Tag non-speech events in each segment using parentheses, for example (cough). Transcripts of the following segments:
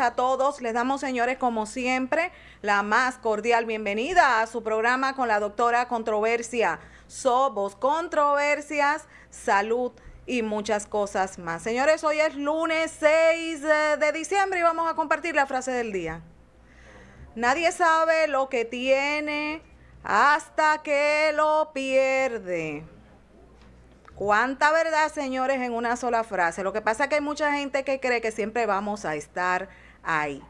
a todos. Les damos, señores, como siempre, la más cordial bienvenida a su programa con la doctora Controversia. Somos controversias, salud y muchas cosas más. Señores, hoy es lunes 6 de diciembre y vamos a compartir la frase del día. Nadie sabe lo que tiene hasta que lo pierde. ¿Cuánta verdad, señores, en una sola frase? Lo que pasa es que hay mucha gente que cree que siempre vamos a estar ahí.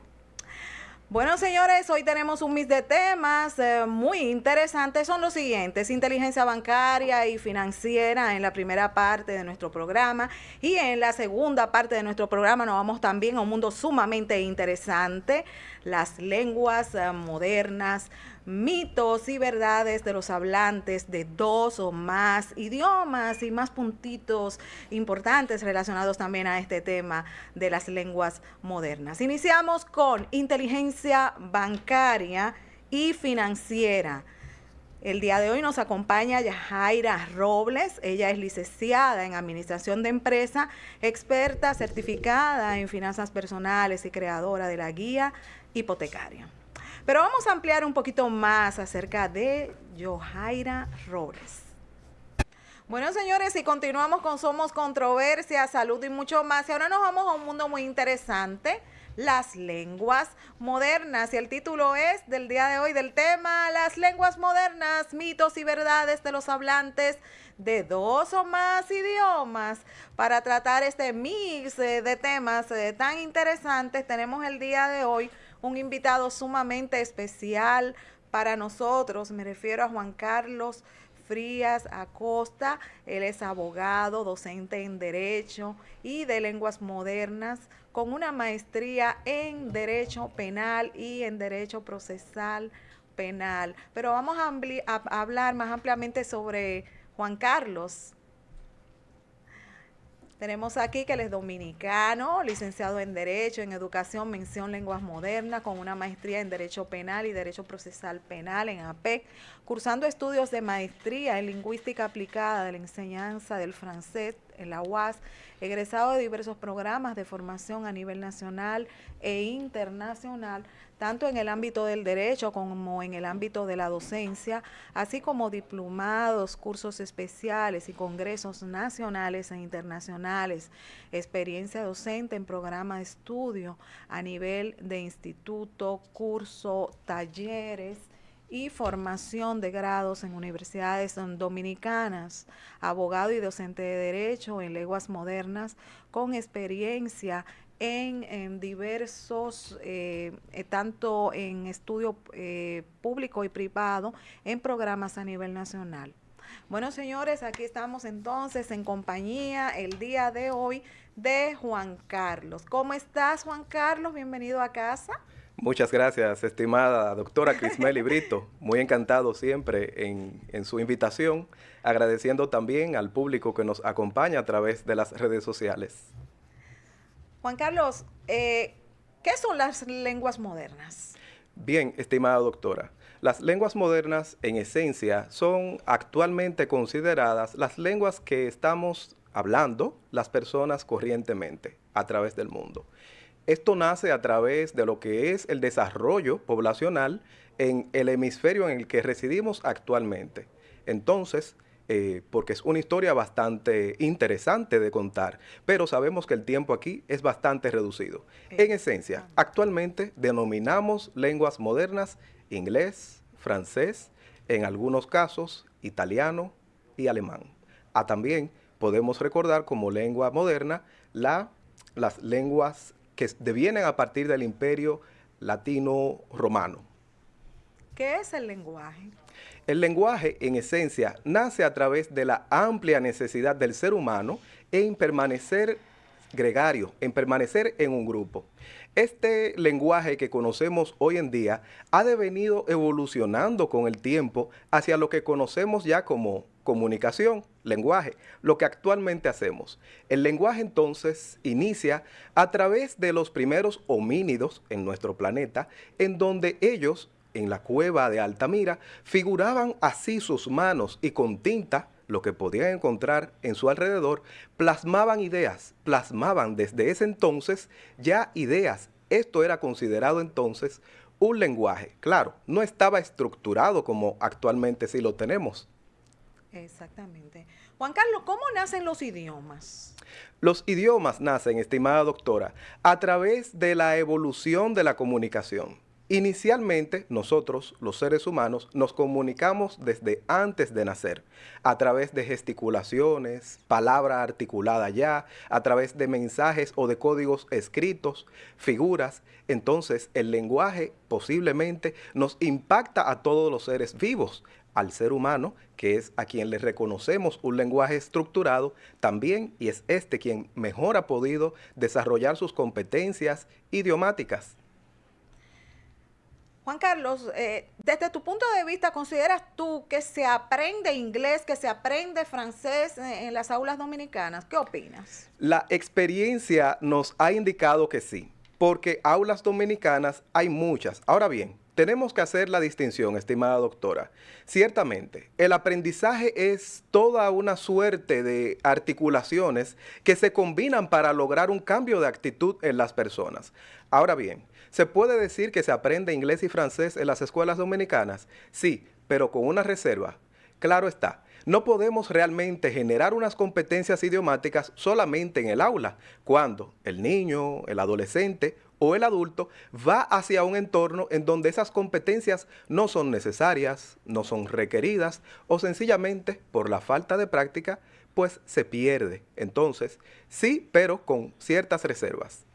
Bueno, señores, hoy tenemos un mix de temas eh, muy interesantes. Son los siguientes, inteligencia bancaria y financiera en la primera parte de nuestro programa. Y en la segunda parte de nuestro programa nos vamos también a un mundo sumamente interesante, las lenguas eh, modernas mitos y verdades de los hablantes de dos o más idiomas y más puntitos importantes relacionados también a este tema de las lenguas modernas. Iniciamos con inteligencia bancaria y financiera. El día de hoy nos acompaña Yajaira Robles. Ella es licenciada en Administración de Empresa, experta certificada en finanzas personales y creadora de la guía hipotecaria. Pero vamos a ampliar un poquito más acerca de Johaira Robles. Bueno, señores, y continuamos con Somos Controversia, Salud y mucho más. Y ahora nos vamos a un mundo muy interesante, las lenguas modernas. Y el título es del día de hoy del tema, las lenguas modernas, mitos y verdades de los hablantes de dos o más idiomas. Para tratar este mix eh, de temas eh, tan interesantes, tenemos el día de hoy un invitado sumamente especial para nosotros. Me refiero a Juan Carlos Frías Acosta. Él es abogado, docente en Derecho y de Lenguas Modernas, con una maestría en Derecho Penal y en Derecho Procesal Penal. Pero vamos a, a hablar más ampliamente sobre Juan Carlos. Tenemos aquí que él es dominicano, licenciado en Derecho, en Educación, Mención Lenguas Modernas, con una maestría en Derecho Penal y Derecho Procesal Penal en APEC, cursando estudios de maestría en Lingüística Aplicada de la Enseñanza del Francés en la UAS, egresado de diversos programas de formación a nivel nacional e internacional, tanto en el ámbito del derecho como en el ámbito de la docencia, así como diplomados, cursos especiales y congresos nacionales e internacionales, experiencia docente en programa de estudio a nivel de instituto, curso, talleres, y formación de grados en universidades dominicanas, abogado y docente de Derecho en lenguas modernas, con experiencia en, diversos, eh, eh, tanto en estudio eh, público y privado, en programas a nivel nacional. Bueno, señores, aquí estamos entonces en compañía el día de hoy de Juan Carlos. ¿Cómo estás, Juan Carlos? Bienvenido a casa. Muchas gracias, estimada doctora Crismeli Brito. Muy encantado siempre en, en, su invitación, agradeciendo también al público que nos acompaña a través de las redes sociales. Juan Carlos, eh, ¿qué son las lenguas modernas? Bien, estimada doctora, las lenguas modernas en esencia son actualmente consideradas las lenguas que estamos hablando las personas corrientemente a través del mundo. Esto nace a través de lo que es el desarrollo poblacional en el hemisferio en el que residimos actualmente. Entonces, eh, porque es una historia bastante interesante de contar, pero sabemos que el tiempo aquí es bastante reducido. En esencia, actualmente denominamos lenguas modernas inglés, francés, en algunos casos italiano y alemán. Ah, también podemos recordar como lengua moderna la, las lenguas que devienen a partir del imperio latino-romano. ¿Qué es el lenguaje? El lenguaje, en esencia, nace a través de la amplia necesidad del ser humano en permanecer gregario, en permanecer en un grupo. Este lenguaje que conocemos hoy en día ha devenido evolucionando con el tiempo hacia lo que conocemos ya como comunicación, lenguaje, lo que actualmente hacemos. El lenguaje entonces inicia a través de los primeros homínidos en nuestro planeta, en donde ellos, en la cueva de Altamira, figuraban así sus manos y con tinta lo que podían encontrar en su alrededor, plasmaban ideas, plasmaban desde ese entonces ya ideas Esto era considerado entonces un lenguaje. Claro, no estaba estructurado como actualmente sí lo tenemos. Exactamente. Juan Carlos, ¿cómo nacen los idiomas? Los idiomas nacen, estimada doctora, a través de la evolución de la comunicación. Inicialmente, nosotros, los seres humanos, nos comunicamos desde antes de nacer, a través de gesticulaciones, palabra articulada ya, a través de mensajes o de códigos escritos, figuras. Entonces, el lenguaje posiblemente nos impacta a todos los seres vivos, al ser humano, que es a quien le reconocemos un lenguaje estructurado, también, y es este quien mejor ha podido desarrollar sus competencias idiomáticas. Juan Carlos, eh, desde tu punto de vista, ¿consideras tú que se aprende inglés, que se aprende francés en las aulas dominicanas? ¿Qué opinas? La experiencia nos ha indicado que sí, porque aulas dominicanas hay muchas. Ahora bien, tenemos que hacer la distinción, estimada doctora. Ciertamente, el aprendizaje es toda una suerte de articulaciones que se combinan para lograr un cambio de actitud en las personas. Ahora bien, ¿se puede decir que se aprende inglés y francés en las escuelas dominicanas? Sí, pero con una reserva. Claro está, no podemos realmente generar unas competencias idiomáticas solamente en el aula, cuando el niño, el adolescente o el adulto va hacia un entorno en donde esas competencias no son necesarias, no son requeridas o sencillamente por la falta de práctica pues se pierde. Entonces, sí, pero con ciertas reservas.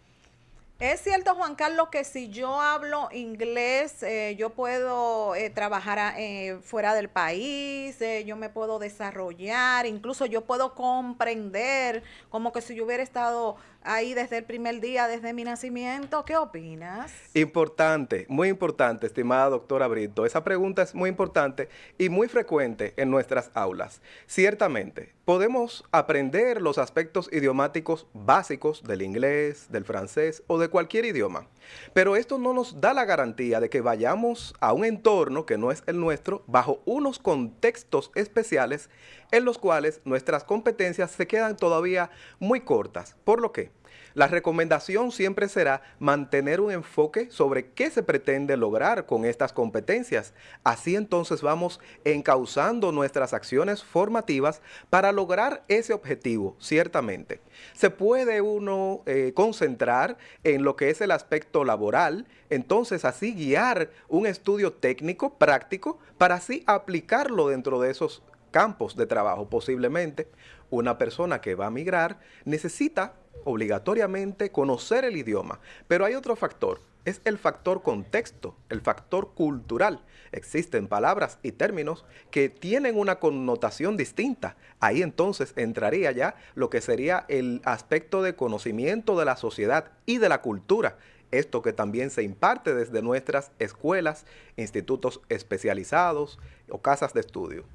Es cierto, Juan Carlos, que si yo hablo inglés, eh, yo puedo eh, trabajar eh, fuera del país, yo me puedo desarrollar, incluso yo puedo comprender como que si yo hubiera estado ahí desde el primer día, desde mi nacimiento. ¿Qué opinas? Importante, muy importante, estimada doctora Brito. Esa pregunta es muy importante y muy frecuente en nuestras aulas. Ciertamente, podemos aprender los aspectos idiomáticos básicos del inglés, del francés o de cualquier idioma. Pero esto no nos da la garantía de que vayamos a un entorno que no es el nuestro bajo unos contextos especiales en los cuales nuestras competencias se quedan todavía muy cortas. Por lo que la recomendación siempre será mantener un enfoque sobre qué se pretende lograr con estas competencias. Así entonces vamos encauzando nuestras acciones formativas para lograr ese objetivo, ciertamente. Se puede uno eh, concentrar en lo que es el aspecto laboral, entonces así guiar un estudio técnico, práctico, para así aplicarlo dentro de esos campos de trabajo. Posiblemente una persona que va a migrar necesita obligatoriamente conocer el idioma, pero hay otro factor, es el factor contexto, el factor cultural. Existen palabras y términos que tienen una connotación distinta. Ahí entonces entraría ya lo que sería el aspecto de conocimiento de la sociedad y de la cultura. Esto que también se imparte desde nuestras escuelas, institutos especializados o casas de estudio.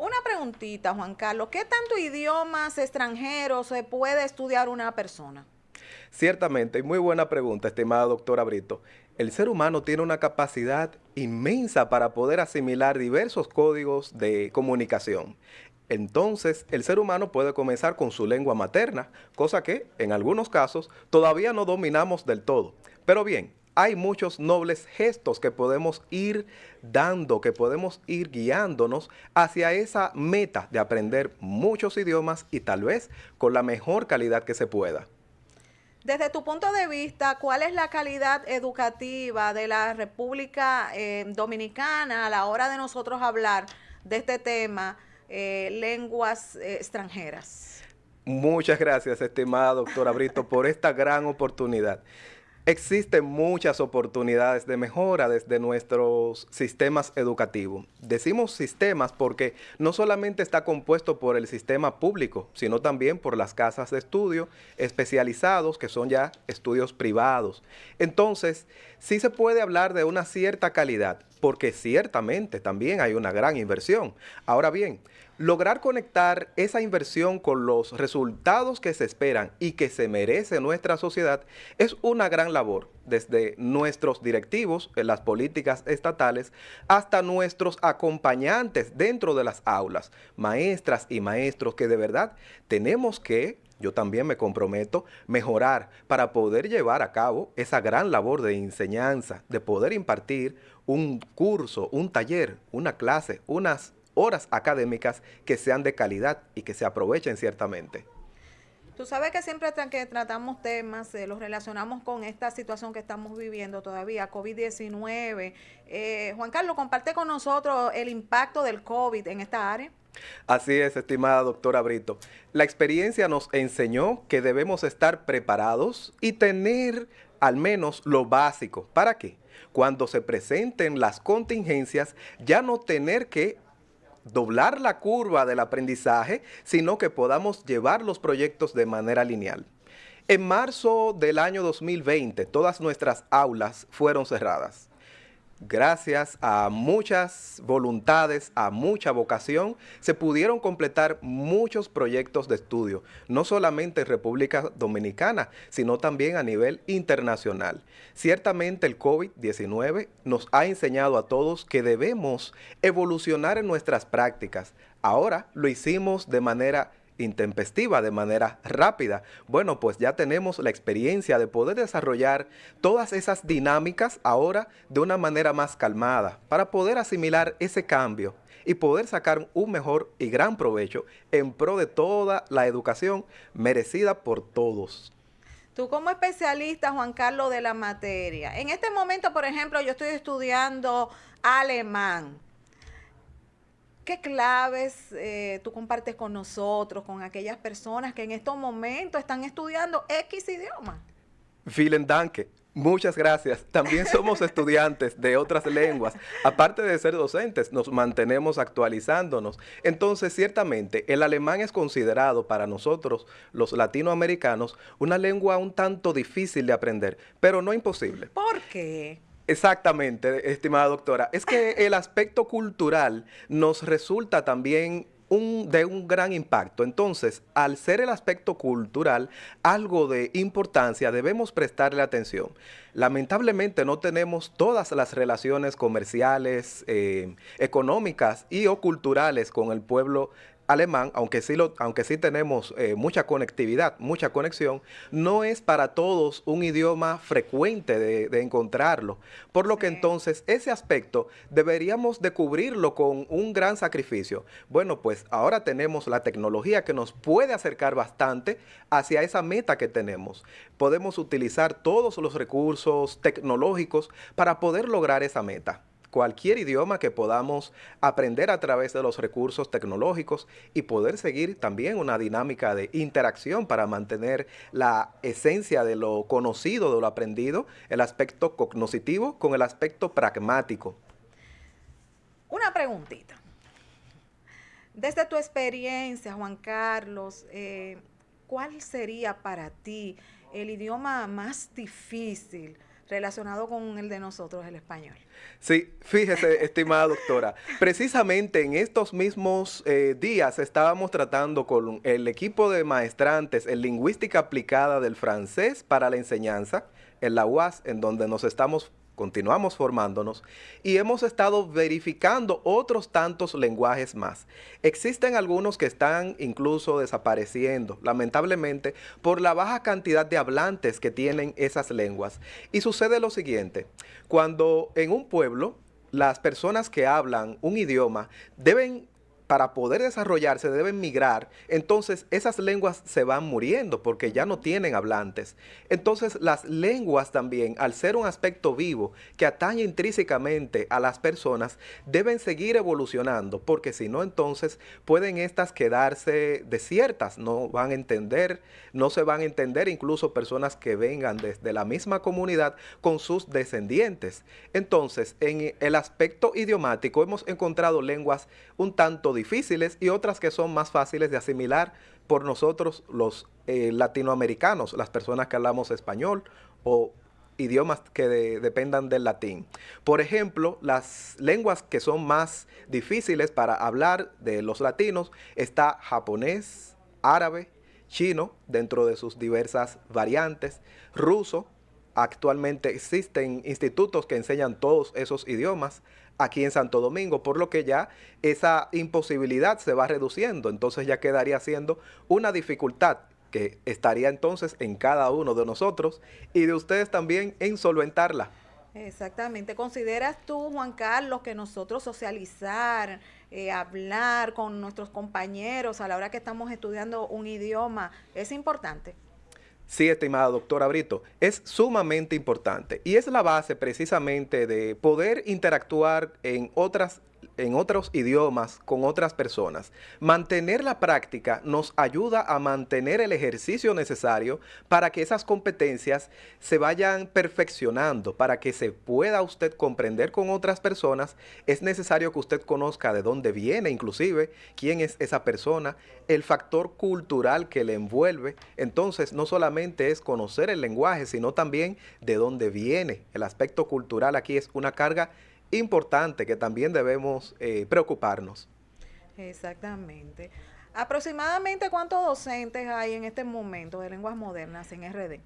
Una preguntita, Juan Carlos, ¿qué tanto idiomas extranjeros se puede estudiar una persona? Ciertamente, muy buena pregunta, estimada doctora Brito. El ser humano tiene una capacidad inmensa para poder asimilar diversos códigos de comunicación. Entonces, el ser humano puede comenzar con su lengua materna, cosa que, en algunos casos, todavía no dominamos del todo. Pero bien, hay muchos nobles gestos que podemos ir dando, que podemos ir guiándonos hacia esa meta de aprender muchos idiomas y tal vez con la mejor calidad que se pueda. Desde tu punto de vista, ¿cuál es la calidad educativa de la República eh, Dominicana a la hora de nosotros hablar de este tema, eh, lenguas eh, extranjeras? Muchas gracias, estimada doctora Brito, por esta gran oportunidad. Existen muchas oportunidades de mejora desde nuestros sistemas educativos. Decimos sistemas porque no solamente está compuesto por el sistema público, sino también por las casas de estudio especializados, que son ya estudios privados. Entonces, sí se puede hablar de una cierta calidad, porque ciertamente también hay una gran inversión. Ahora bien, lograr conectar esa inversión con los resultados que se esperan y que se merece nuestra sociedad es una gran labor, desde nuestros directivos en las políticas estatales hasta nuestros acompañantes dentro de las aulas, maestras y maestros que de verdad tenemos que yo también me comprometo mejorar para poder llevar a cabo esa gran labor de enseñanza, de poder impartir un curso, un taller, una clase, unas horas académicas que sean de calidad y que se aprovechen ciertamente. Tú sabes que siempre que tratamos temas, eh, los relacionamos con esta situación que estamos viviendo todavía, COVID-19. Eh, Juan Carlos, comparte con nosotros el impacto del COVID en esta área. Así es, estimada doctora Brito. La experiencia nos enseñó que debemos estar preparados y tener al menos lo básico. ¿Para qué? Cuando se presenten las contingencias, ya no tener que doblar la curva del aprendizaje, sino que podamos llevar los proyectos de manera lineal. En marzo del año 2020, todas nuestras aulas fueron cerradas gracias a muchas voluntades, a mucha vocación, se pudieron completar muchos proyectos de estudio, no solamente en República Dominicana, sino también a nivel internacional. Ciertamente el COVID-19 nos ha enseñado a todos que debemos evolucionar en nuestras prácticas. Ahora lo hicimos de manera intempestiva, de manera rápida. Bueno, pues ya tenemos la experiencia de poder desarrollar todas esas dinámicas ahora de una manera más calmada para poder asimilar ese cambio y poder sacar un mejor y gran provecho en pro de toda la educación merecida por todos. Tú como especialista, Juan Carlos, de la materia, en este momento, por ejemplo, yo estoy estudiando alemán ¿Qué claves eh, tú compartes con nosotros, con aquellas personas que en estos momentos están estudiando X idioma? Vielen Danke. Muchas gracias. También somos (laughs) estudiantes de otras lenguas. Aparte de ser docentes, nos mantenemos actualizándonos. Entonces, ciertamente, el alemán es considerado para nosotros, los latinoamericanos, una lengua un tanto difícil de aprender, pero no imposible. ¿Por qué? Exactamente, estimada doctora. Es que (laughs) el aspecto cultural nos resulta también de un gran impacto. Entonces, al ser el aspecto cultural algo de importancia, debemos prestarle atención. Lamentablemente no tenemos todas las relaciones comerciales, eh, económicas y o culturales con el pueblo alemán, aunque sí, lo, aunque sí tenemos eh, mucha conectividad, mucha conexión, no es para todos un idioma frecuente de, encontrarlo. Por lo que entonces ese aspecto deberíamos de cubrirlo con un gran sacrificio. Bueno, pues ahora tenemos la tecnología que nos puede acercar bastante hacia esa meta que tenemos. Podemos utilizar todos los recursos tecnológicos para poder lograr esa meta cualquier idioma que podamos aprender a través de los recursos tecnológicos y poder seguir también una dinámica de interacción para mantener la esencia de lo conocido, de lo aprendido, el aspecto cognoscitivo con el aspecto pragmático. Una preguntita. Desde tu experiencia, Juan Carlos, eh, ¿cuál sería para ti el idioma más difícil relacionado con el de nosotros, el español? Sí, fíjese, (laughs) estimada doctora, precisamente en estos mismos eh, días estábamos tratando con el equipo de maestrantes en lingüística aplicada del francés para la enseñanza, en la UAS, en donde nos estamos continuamos formándonos y hemos estado verificando otros tantos lenguajes más. Existen algunos que están incluso desapareciendo, lamentablemente, por la baja cantidad de hablantes que tienen esas lenguas. Y sucede lo siguiente, cuando en un pueblo las personas que hablan un idioma deben para poder desarrollarse deben migrar, entonces esas lenguas se van muriendo porque ya no tienen hablantes. Entonces las lenguas también, al ser un aspecto vivo que atañe intrínsecamente a las personas, deben seguir evolucionando porque si no entonces pueden estas quedarse desiertas, no van a entender, no se van a entender incluso personas que vengan desde la misma comunidad con sus descendientes. Entonces en el aspecto idiomático hemos encontrado lenguas un tanto y otras que son más fáciles de asimilar por nosotros los eh, latinoamericanos, las personas que hablamos español o idiomas que dependan del latín. Por ejemplo, las lenguas que son más difíciles para hablar de los latinos está japonés, árabe, chino, dentro de sus diversas variantes, ruso, actualmente existen institutos que enseñan todos esos idiomas, aquí en Santo Domingo, por lo que ya esa imposibilidad se va reduciendo, entonces ya quedaría siendo una dificultad que estaría entonces en cada uno de nosotros y de ustedes también en solventarla. Exactamente. ¿Consideras tú, Juan Carlos, que nosotros socializar, eh, hablar con nuestros compañeros a la hora que estamos estudiando un idioma es importante? Sí, estimada doctora Brito, es sumamente importante y es la base precisamente de poder interactuar en otras en otros idiomas con otras personas. Mantener la práctica nos ayuda a mantener el ejercicio necesario para que esas competencias se vayan perfeccionando, para que se pueda usted comprender con otras personas. Es necesario que usted conozca de dónde viene, inclusive, quién es esa persona, el factor cultural que le envuelve. Entonces, no solamente es conocer el lenguaje, sino también de dónde viene. El aspecto cultural aquí es una carga importante que también debemos eh, preocuparnos. Exactamente. ¿Aproximadamente cuántos docentes hay en este momento de lenguas modernas en RD?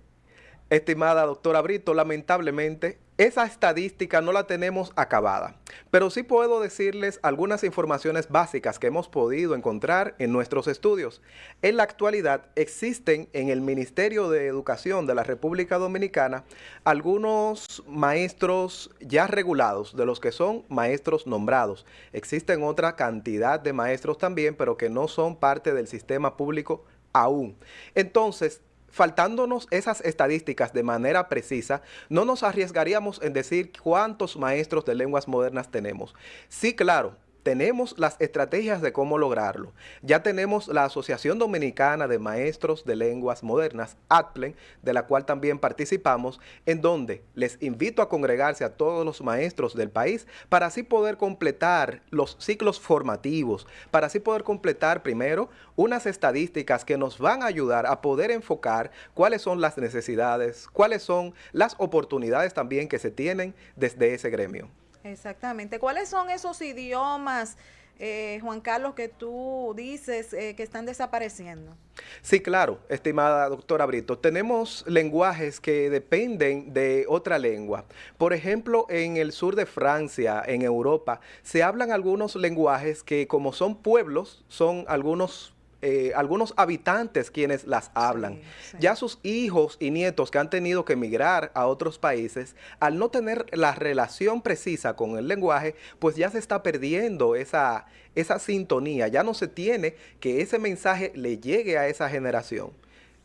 Estimada doctora Brito, lamentablemente esa estadística no la tenemos acabada, pero sí puedo decirles algunas informaciones básicas que hemos podido encontrar en nuestros estudios. En la actualidad existen en el Ministerio de Educación de la República Dominicana algunos maestros ya regulados, de los que son maestros nombrados. Existen otra cantidad de maestros también, pero que no son parte del sistema público aún. Entonces, faltándonos esas estadísticas de manera precisa, no nos arriesgaríamos en decir cuántos maestros de lenguas modernas tenemos. Sí, claro, tenemos las estrategias de cómo lograrlo. Ya tenemos la Asociación Dominicana de Maestros de Lenguas Modernas, ATPLEN, de la cual también participamos, en donde les invito a congregarse a todos los maestros del país para así poder completar los ciclos formativos, para así poder completar primero unas estadísticas que nos van a ayudar a poder enfocar cuáles son las necesidades, cuáles son las oportunidades también que se tienen desde ese gremio. Exactamente. ¿Cuáles son esos idiomas, eh, Juan Carlos, que tú dices eh, que están desapareciendo? Sí, claro, estimada doctora Brito. Tenemos lenguajes que dependen de otra lengua. Por ejemplo, en el sur de Francia, en Europa, se hablan algunos lenguajes que como son pueblos, son algunos eh, algunos habitantes quienes las hablan. Ya sus hijos y nietos que han tenido que emigrar a otros países, al no tener la relación precisa con el lenguaje, pues ya se está perdiendo esa, esa sintonía. Ya no se tiene que ese mensaje le llegue a esa generación.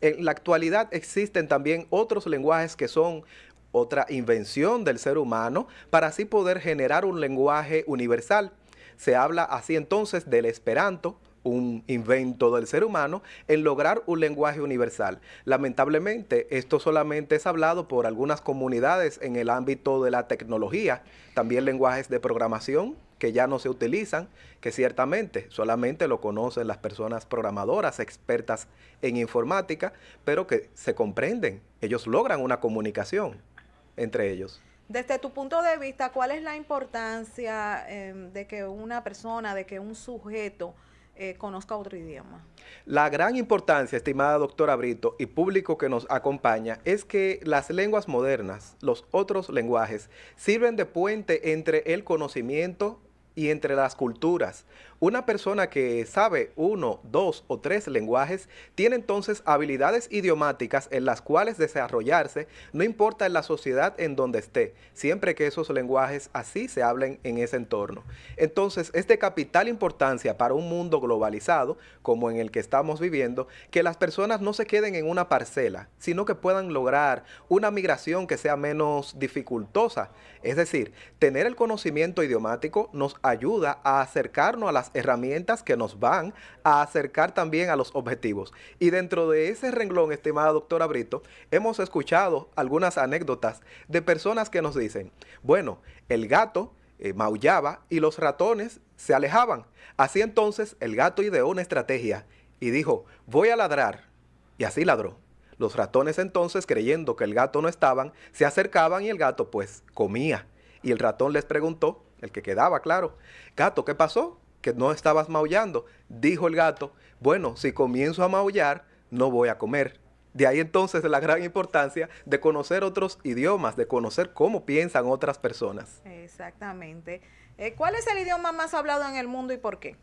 En la actualidad existen también otros lenguajes que son otra invención del ser humano para así poder generar un lenguaje universal. Se habla así entonces del esperanto, un invento del ser humano en lograr un lenguaje universal. Lamentablemente, esto solamente es hablado por algunas comunidades en el ámbito de la tecnología, también lenguajes de programación que ya no se utilizan, que ciertamente solamente lo conocen las personas programadoras, expertas en informática, pero que se comprenden, ellos logran una comunicación entre ellos. Desde tu punto de vista, ¿cuál es la importancia eh, de que una persona, de que un sujeto eh, conozca otro idioma. La gran importancia, estimada doctora Brito y público que nos acompaña, es que las lenguas modernas, los otros lenguajes, sirven de puente entre el conocimiento y entre las culturas. Una persona que sabe uno, dos o tres lenguajes tiene entonces habilidades idiomáticas en las cuales desarrollarse, no importa en la sociedad en donde esté, siempre que esos lenguajes así se hablen en ese entorno. Entonces es de capital importancia para un mundo globalizado como en el que estamos viviendo, que las personas no se queden en una parcela, sino que puedan lograr una migración que sea menos dificultosa. Es decir, tener el conocimiento idiomático nos ayuda a acercarnos a las herramientas que nos van a acercar también a los objetivos. Y dentro de ese renglón, estimada doctora Brito, hemos escuchado algunas anécdotas de personas que nos dicen, bueno, el gato eh, maullaba y los ratones se alejaban. Así entonces el gato ideó una estrategia y dijo, voy a ladrar. Y así ladró. Los ratones entonces, creyendo que el gato no estaban, se acercaban y el gato pues comía. Y el ratón les preguntó, el que quedaba claro, gato, ¿qué pasó? Que no estabas maullando. Dijo el gato, bueno, si comienzo a maullar, no voy a comer. De ahí entonces la gran importancia de conocer otros idiomas, de conocer cómo piensan otras personas. Exactamente. Eh, ¿Cuál es el idioma más hablado en el mundo y por qué?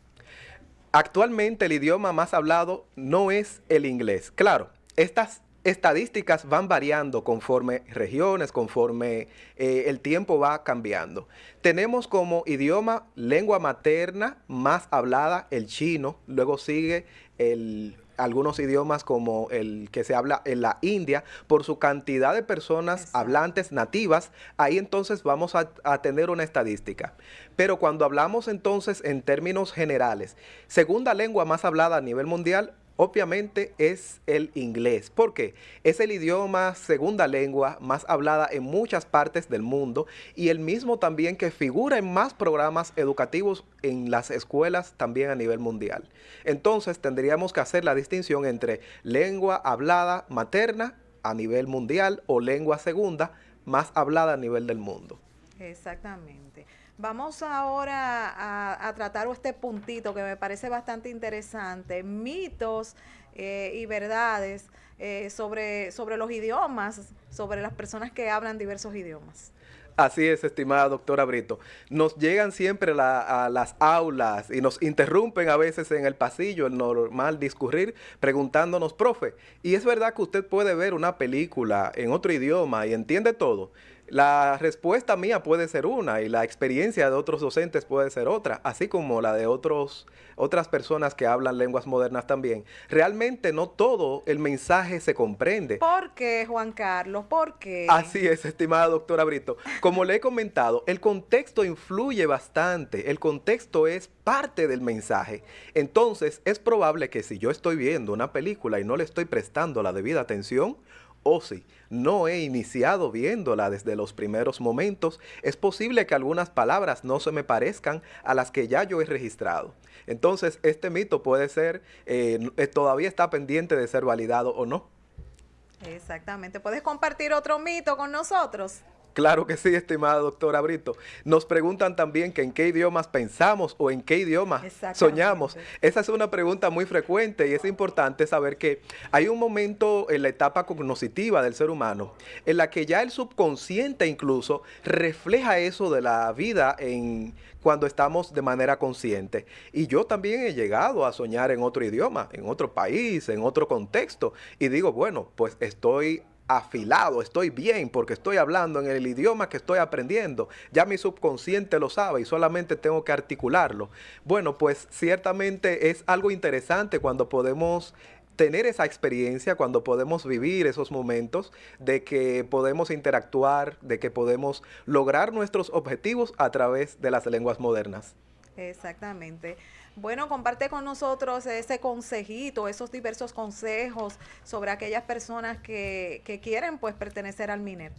Actualmente el idioma más hablado no es el inglés. Claro, estas estadísticas van variando conforme regiones, conforme eh, el tiempo va cambiando. Tenemos como idioma lengua materna más hablada el chino, luego sigue el algunos idiomas como el que se habla en la India, por su cantidad de personas hablantes nativas, ahí entonces vamos a, a, tener una estadística. Pero cuando hablamos entonces en términos generales, segunda lengua más hablada a nivel mundial, obviamente es el inglés. porque Es el idioma segunda lengua más hablada en muchas partes del mundo y el mismo también que figura en más programas educativos en las escuelas también a nivel mundial. Entonces tendríamos que hacer la distinción entre lengua hablada materna a nivel mundial o lengua segunda más hablada a nivel del mundo. Exactamente. Vamos ahora a, tratar este puntito que me parece bastante interesante, mitos eh, y verdades eh, sobre, sobre los idiomas, sobre las personas que hablan diversos idiomas. Así es, estimada doctora Brito. Nos llegan siempre a las aulas y nos interrumpen a veces en el pasillo, el normal discurrir, preguntándonos, profe, ¿y es verdad que usted puede ver una película en otro idioma y entiende todo? La respuesta mía puede ser una y la experiencia de otros docentes puede ser otra, así como la de otros, otras personas que hablan lenguas modernas también. Realmente no todo el mensaje se comprende. ¿Por qué, Juan Carlos? ¿Por qué? Así es, estimada doctora Brito. Como le he comentado, el contexto influye bastante. El contexto es parte del mensaje. Entonces, es probable que si yo estoy viendo una película y no le estoy prestando la debida atención, o si no he iniciado viéndola desde los primeros momentos, es posible que algunas palabras no se me parezcan a las que ya yo he registrado. Entonces, este mito puede ser, eh, eh, todavía está pendiente de ser validado o no. Exactamente. ¿Puedes compartir otro mito con nosotros? Claro que sí, estimada doctora Brito. Nos preguntan también que en qué idiomas pensamos o en qué idioma soñamos. Esa es una pregunta muy frecuente y es importante saber que hay un momento en la etapa cognoscitiva del ser humano en la que ya el subconsciente incluso refleja eso de la vida en cuando estamos de manera consciente. Y yo también he llegado a soñar en otro idioma, en otro país, en otro contexto. Y digo, bueno, pues estoy afilado, estoy bien porque estoy hablando en el idioma que estoy aprendiendo. Ya mi subconsciente lo sabe y solamente tengo que articularlo. Bueno, pues ciertamente es algo interesante cuando podemos tener esa experiencia, cuando podemos vivir esos momentos de que podemos interactuar, de que podemos lograr nuestros objetivos a través de las lenguas modernas. Exactamente. Bueno, comparte con nosotros ese consejito, esos diversos consejos sobre aquellas personas que, que quieren pues pertenecer al MINER.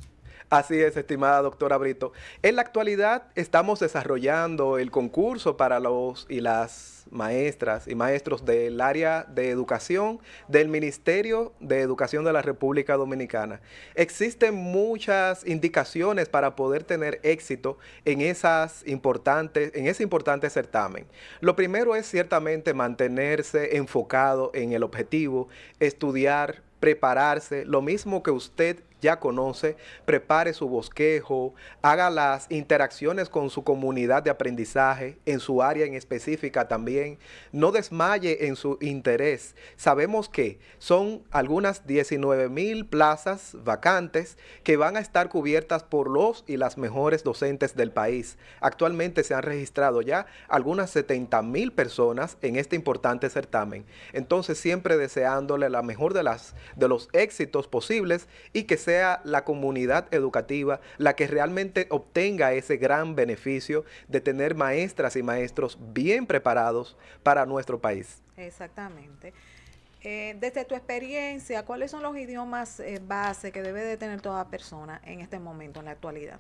Así es, estimada doctora Brito. En la actualidad estamos desarrollando el concurso para los y las maestras y maestros del área de educación del Ministerio de Educación de la República Dominicana. Existen muchas indicaciones para poder tener éxito en, esas importantes, en ese importante certamen. Lo primero es ciertamente mantenerse enfocado en el objetivo, estudiar, prepararse, lo mismo que usted ya conoce, prepare su bosquejo, haga las interacciones con su comunidad de aprendizaje, en su área en específica también, no desmaye en su interés. Sabemos que son algunas 19 mil plazas vacantes que van a estar cubiertas por los y las mejores docentes del país. Actualmente se han registrado ya algunas 70 mil personas en este importante certamen. Entonces siempre deseándole la mejor de, las, de los éxitos posibles y que sea la comunidad educativa la que realmente obtenga ese gran beneficio de tener maestras y maestros bien preparados para nuestro país. Exactamente. Eh, desde tu experiencia, ¿cuáles son los idiomas eh, base que debe de tener toda persona en este momento, en la actualidad?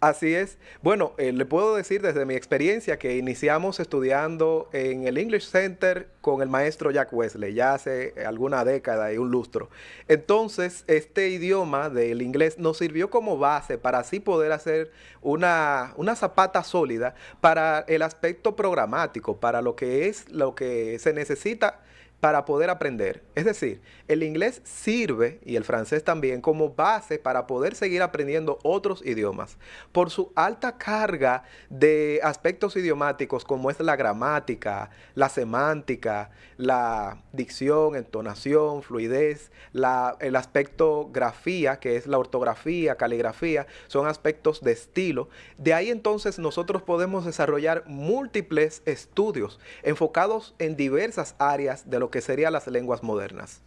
Así es. Bueno, eh, le puedo decir desde mi experiencia que iniciamos estudiando en el English Center con el maestro Jack Wesley, ya hace alguna década y un lustro. Entonces, este idioma del inglés nos sirvió como base para así poder hacer una, una zapata sólida para el aspecto programático, para lo que es lo que se necesita para poder aprender. Es decir, el inglés sirve, y el francés también, como base para poder seguir aprendiendo otros idiomas. Por su alta carga de aspectos idiomáticos como es la gramática, la semántica, la dicción, entonación, fluidez, el aspecto grafía, que es la ortografía, caligrafía, son aspectos de estilo. De ahí entonces nosotros podemos desarrollar múltiples estudios enfocados en diversas áreas de lo que serían las lenguas modernas.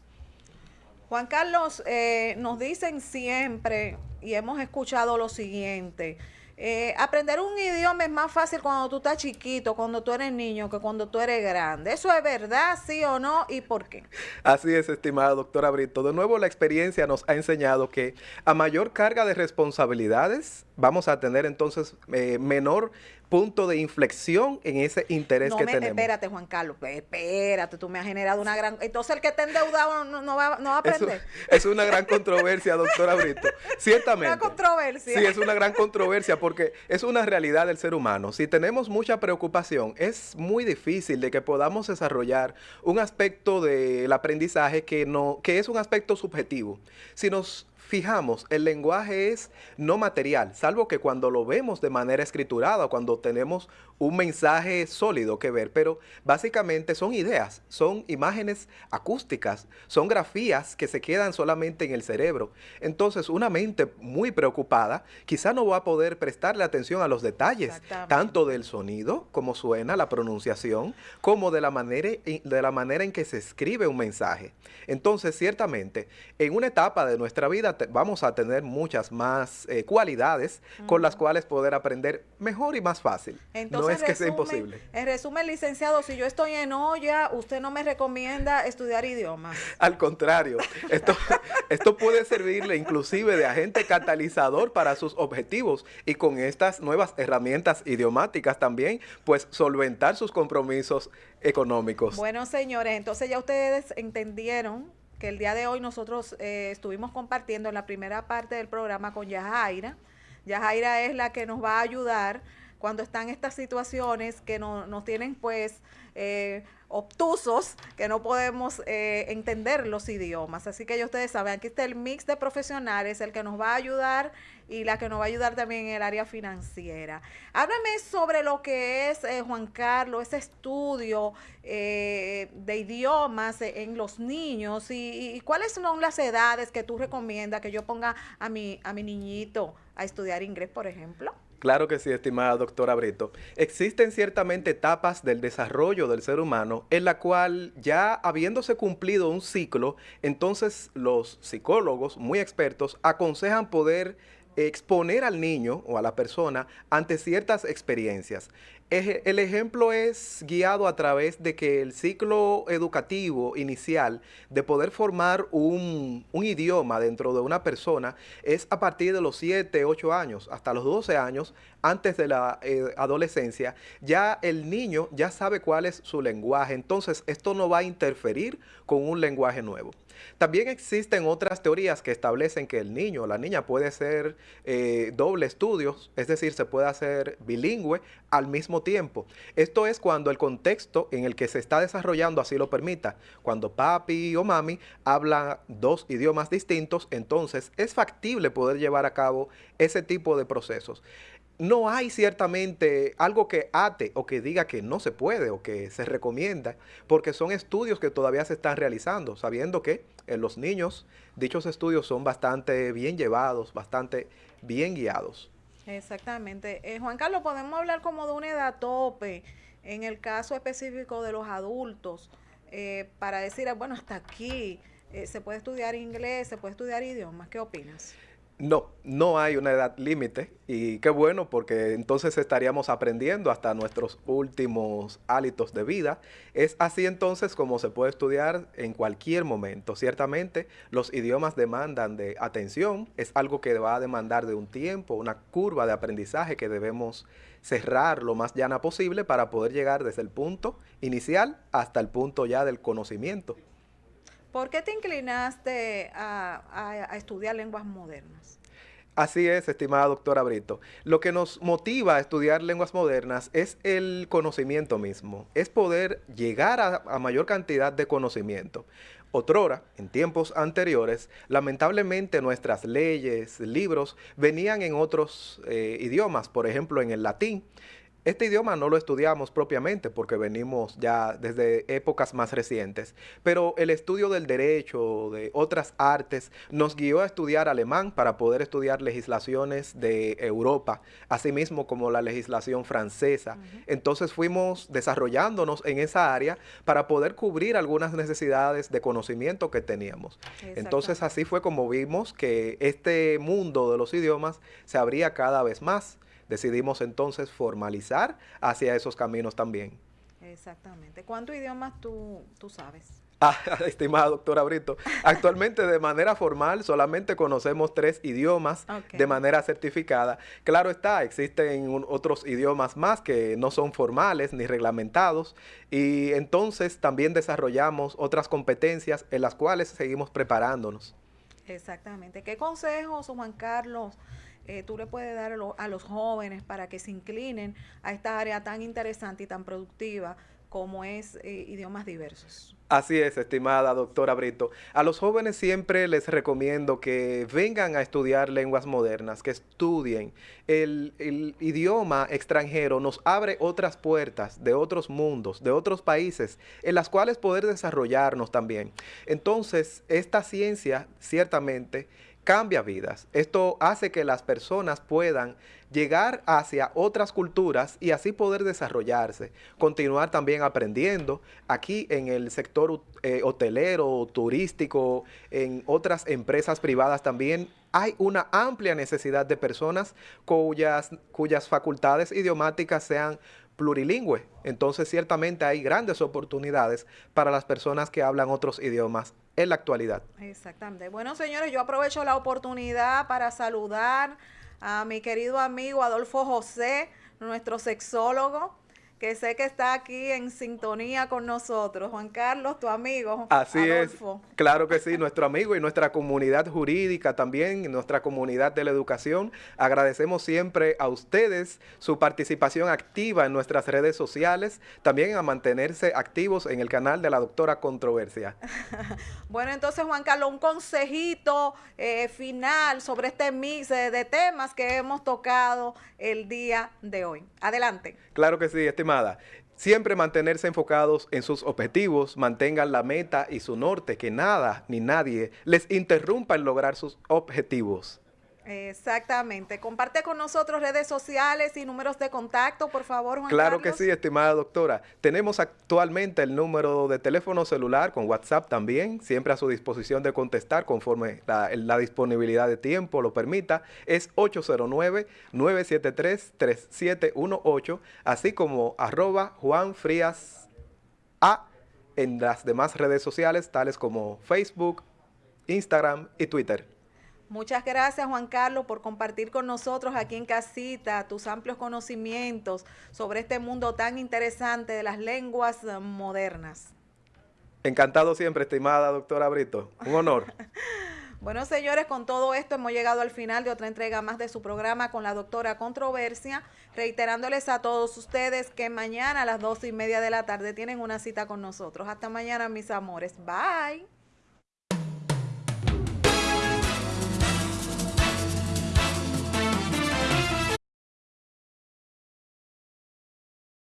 Juan Carlos, eh, nos dicen siempre y hemos escuchado lo siguiente. Eh, aprender un idioma es más fácil cuando tú estás chiquito, cuando tú eres niño, que cuando tú eres grande. ¿Eso es verdad, sí o no? ¿Y por qué? Así es, estimada doctora Brito. De nuevo, la experiencia nos ha enseñado que a mayor carga de responsabilidades, vamos a tener entonces eh, menor punto de inflexión en ese interés que tenemos. Espérate, Juan Carlos, espérate, tú me has generado una gran... Entonces el que está endeudado no, va, a aprender. (laughs) Es, una gran controversia, doctora Brito. Ciertamente. Una controversia. Sí, es una gran controversia porque es una realidad del ser humano. Si tenemos mucha preocupación, es muy difícil de que podamos desarrollar un aspecto del aprendizaje que, no, que es un aspecto subjetivo. Si nos fijamos, el lenguaje es no material, salvo que cuando lo vemos de manera escriturada, cuando tenemos un mensaje sólido que ver, pero básicamente son ideas, son imágenes acústicas, son grafías que se quedan solamente en el cerebro. Entonces, una mente muy preocupada quizá no va a poder prestarle atención a los detalles, tanto del sonido, como suena, la pronunciación, como de la manera, de la manera en que se escribe un mensaje. Entonces, ciertamente, en una etapa de nuestra vida vamos a tener muchas más eh, cualidades con las cuales poder aprender mejor y más fácil. no es que sea imposible. En resumen, licenciado, si yo estoy en olla, usted no me recomienda estudiar idiomas. Al contrario, esto, (laughs) esto puede servirle inclusive de agente catalizador para sus objetivos y con estas nuevas herramientas idiomáticas también, pues solventar sus compromisos económicos. Bueno, señores, entonces ya ustedes entendieron que el día de hoy nosotros eh, estuvimos compartiendo en la primera parte del programa con Yajaira. Yajaira es la que nos va a ayudar cuando están estas situaciones que no, nos tienen pues eh, obtusos, que no podemos eh, entender los idiomas. Así que ya ustedes saben, aquí está el mix de profesionales, el que nos va a ayudar y la que nos va a ayudar también en el área financiera. Háblame sobre lo que es, eh, Juan Carlos, ese estudio eh, de idiomas en los niños y, cuáles son las edades que tú recomiendas que yo ponga a mi, a mi niñito a estudiar inglés, por ejemplo. Claro que sí, estimada doctora Brito. Existen ciertamente etapas del desarrollo del ser humano en la cual ya habiéndose cumplido un ciclo, entonces los psicólogos muy expertos aconsejan poder exponer al niño o a la persona ante ciertas experiencias. El ejemplo es guiado a través de que el ciclo educativo inicial de poder formar un, idioma dentro de una persona es a partir de los 7, 8 años, hasta los 12 años, antes de la eh, adolescencia, ya el niño ya sabe cuál es su lenguaje, entonces esto no va a interferir con un lenguaje nuevo. También existen otras teorías que establecen que el niño o la niña puede ser eh, doble estudios, es decir, se puede hacer bilingüe al mismo tiempo. Esto es cuando el contexto en el que se está desarrollando así lo permita. Cuando papi o mami hablan dos idiomas distintos, entonces es factible poder llevar a cabo ese tipo de procesos no hay ciertamente algo que ate o que diga que no se puede o que se recomienda, porque son estudios que todavía se están realizando, sabiendo que en los niños dichos estudios son bastante bien llevados, bastante bien guiados. Exactamente. Eh, Juan Carlos, podemos hablar como de una edad tope en el caso específico de los adultos, eh, para decir, bueno, hasta aquí eh, se puede estudiar inglés, se puede estudiar idiomas. ¿Qué opinas? No, no hay una edad límite y qué bueno porque entonces estaríamos aprendiendo hasta nuestros últimos hábitos de vida. Es así entonces como se puede estudiar en cualquier momento. Ciertamente los idiomas demandan de atención, es algo que va a demandar de un tiempo, una curva de aprendizaje que debemos cerrar lo más llana posible para poder llegar desde el punto inicial hasta el punto ya del conocimiento. ¿Por qué te inclinaste a, estudiar lenguas modernas? Así es, estimada doctora Brito. Lo que nos motiva a estudiar lenguas modernas es el conocimiento mismo, es poder llegar a, mayor cantidad de conocimiento. Otrora, en tiempos anteriores, lamentablemente nuestras leyes, libros, venían en otros eh, idiomas, por ejemplo en el latín. Este idioma no lo estudiamos propiamente porque venimos ya desde épocas más recientes, pero el estudio del derecho, de otras artes, nos guió a estudiar alemán para poder estudiar legislaciones de Europa, asimismo como la legislación francesa. Entonces fuimos desarrollándonos en esa área para poder cubrir algunas necesidades de conocimiento que teníamos. Entonces así fue como vimos que este mundo de los idiomas se abría cada vez más decidimos entonces formalizar hacia esos caminos también. Exactamente. ¿Cuántos idiomas tú, tú sabes? (laughs) Ah, estimada doctora Brito, actualmente de manera formal solamente conocemos tres idiomas de manera certificada. Claro está, existen otros idiomas más que no son formales ni reglamentados y entonces también desarrollamos otras competencias en las cuales seguimos preparándonos. Exactamente. ¿Qué consejos, Juan Carlos, eh, tú le puedes dar a, los jóvenes para que se inclinen a esta área tan interesante y tan productiva como es eh, idiomas diversos. Así es, estimada doctora Brito. A los jóvenes siempre les recomiendo que vengan a estudiar lenguas modernas, que estudien. El, el, idioma extranjero nos abre otras puertas de otros mundos, de otros países, en las cuales poder desarrollarnos también. Entonces, esta ciencia ciertamente cambia vidas. Esto hace que las personas puedan llegar hacia otras culturas y así poder desarrollarse, continuar también aprendiendo aquí en el sector eh, hotelero, turístico, en otras empresas privadas también hay una amplia necesidad de personas cuyas, cuyas facultades idiomáticas sean plurilingües. Entonces ciertamente hay grandes oportunidades para las personas que hablan otros idiomas en la actualidad. Exactamente. Bueno, señores, yo aprovecho la oportunidad para saludar a mi querido amigo Adolfo José, nuestro sexólogo que sé que está aquí en sintonía con nosotros. Juan Carlos, tu amigo. Así es. Claro que sí, nuestro amigo y nuestra comunidad jurídica también, nuestra comunidad de la educación. Agradecemos siempre a ustedes su participación activa en nuestras redes sociales, también a mantenerse activos en el canal de la doctora Controversia. (laughs) bueno, entonces Juan Carlos, un consejito eh, final sobre este mix de temas que hemos tocado el día de hoy. Adelante. Claro que sí, estimado Siempre mantenerse enfocados en sus objetivos, mantengan la meta y su norte, que nada ni nadie les interrumpa en lograr sus objetivos. Exactamente. Comparte con nosotros redes sociales y números de contacto, por favor, Juan Claro que sí, estimada doctora. Tenemos actualmente el número de teléfono celular con WhatsApp también, siempre a su disposición de contestar conforme la, disponibilidad de tiempo lo permita. Es 809-973-3718, así como arroba Juan Frías A en las demás redes sociales, tales como Facebook, Instagram y Twitter. Muchas gracias Juan Carlos por compartir con nosotros aquí en casita tus amplios conocimientos sobre este mundo tan interesante de las lenguas modernas. Encantado siempre, estimada doctora Brito. Un honor. (laughs) bueno, señores, con todo esto hemos llegado al final de otra entrega más de su programa con la doctora Controversia, reiterándoles a todos ustedes que mañana a las dos y media de la tarde tienen una cita con nosotros. Hasta mañana, mis amores. Bye.